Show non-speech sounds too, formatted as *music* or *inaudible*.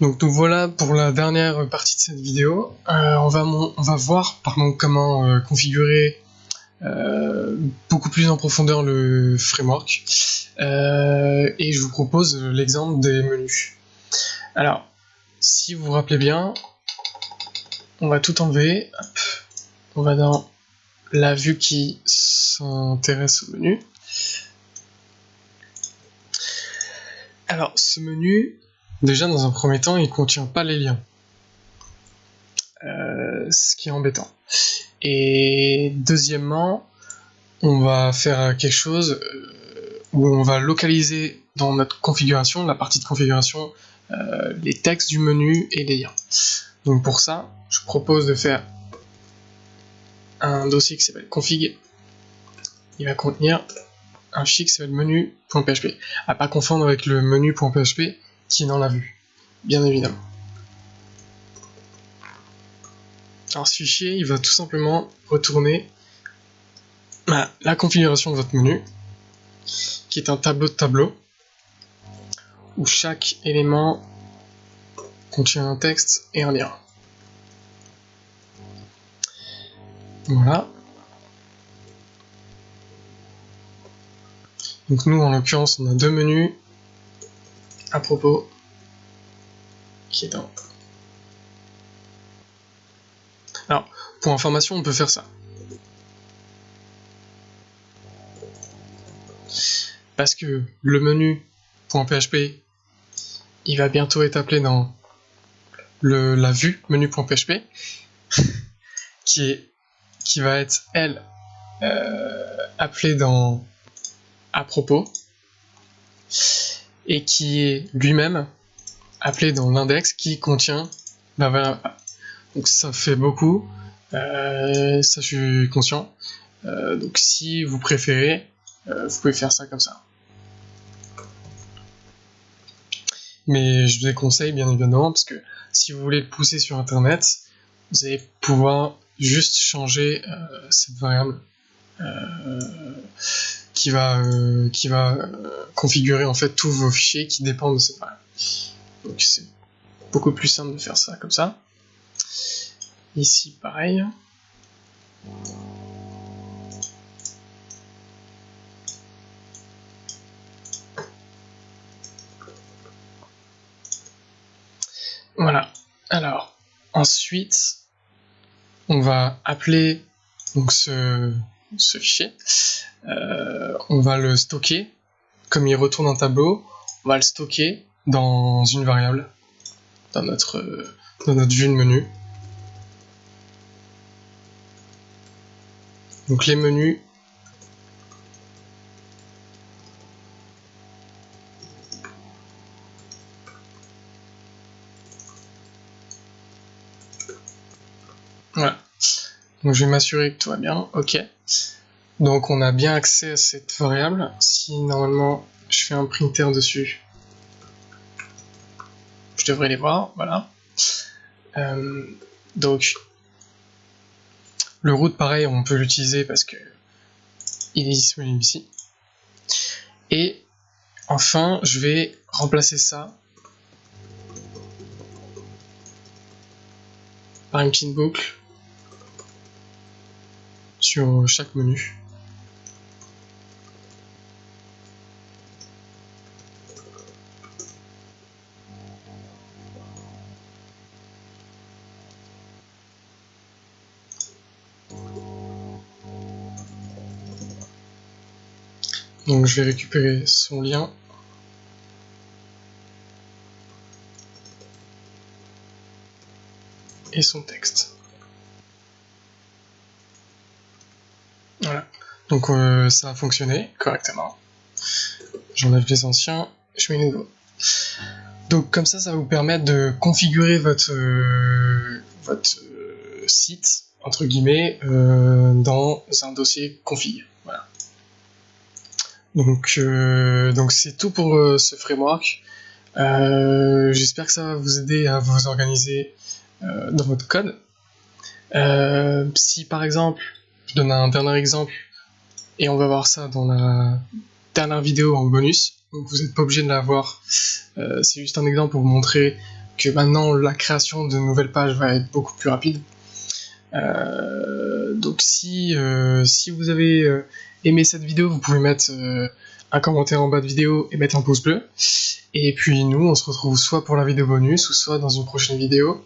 Donc, donc voilà pour la dernière partie de cette vidéo. Euh, on, va voir comment euh, configurer euh, beaucoup plus en profondeur le framework. et je vous propose l'exemple des menus. Alors, si vous vous rappelez bien, on va tout enlever. On va dans la vue qui s'intéresse au menu. Alors, ce menu, Déjà, dans un premier temps, il contient pas les liens. Euh, ce qui est embêtant. Et deuxièmement, on va faire quelque chose euh, où on va localiser dans notre configuration, la partie de configuration, euh, les textes du menu et les liens. Donc pour ça, je propose de faire un dossier qui s'appelle config. Il va contenir un fichier qui s'appelle menu.php. À pas confondre avec le menu.php qui dans la vue, bien évidemment. Alors ce fichier, il va tout simplement retourner bah, la configuration de votre menu, qui est un tableau de tableau, où chaque élément contient un texte et un lien. Voilà. Donc nous, en l'occurrence, on a deux menus, à propos qui est dans... Alors, pour information, on peut faire ça. Parce que le menu .php, il va bientôt être appelé dans le, la vue menu.php, *laughs* qui est qui va être elle euh, appelée dans à propos et qui est lui-même appelé dans l'index qui contient la variable A. Donc ça fait beaucoup, euh, ça je suis conscient. Euh, donc si vous préférez, euh, vous pouvez faire ça comme ça. Mais je vous déconseille bien évidemment parce que si vous voulez le pousser sur internet, vous allez pouvoir juste changer cette variable qui va, euh, qui va euh, configurer en fait tous vos fichiers qui dépendent de cette variable. Donc c'est beaucoup plus simple de faire ça comme ça. Ici pareil. Voilà. Alors, ensuite, on va appeler donc ce, ce fichier. Euh, on va le stocker. Comme il retourne un tableau, on va le stocker dans une variable, dans notre, dans notre vue de menu. Donc les menus Voilà. Donc je vais m'assurer que tout va bien. Ok. Donc on a bien accès à cette variable. Si normalement je fais un printer dessus, je devrais les voir, voilà. Euh, donc le root pareil on peut l'utiliser parce que il est disponible ici. Et enfin je vais remplacer ça par une petite boucle sur chaque menu. Donc je vais récupérer son lien. Et son texte. Voilà. Donc euh, ça a fonctionné correctement. J'enlève les anciens, je mets les nouveaux. Donc comme ça, ça va vous permettre de configurer votre, euh, euh, site, entre guillemets, dans un dossier config. Voilà. Donc donc c'est tout pour ce framework. J'espère que ça va vous aider à vous organiser dans votre code. si par exemple, je donne un dernier exemple, et on va voir ça dans la dernière vidéo en bonus, donc vous n'êtes pas obligé de la voir, c'est juste un exemple pour vous montrer que maintenant la création de nouvelles pages va être beaucoup plus rapide. Euh, donc si, euh, si vous avez euh, aimé cette vidéo, vous pouvez mettre un commentaire en bas de vidéo et mettre un pouce bleu. Et puis nous, on se retrouve soit pour la vidéo bonus, ou soit dans une prochaine vidéo.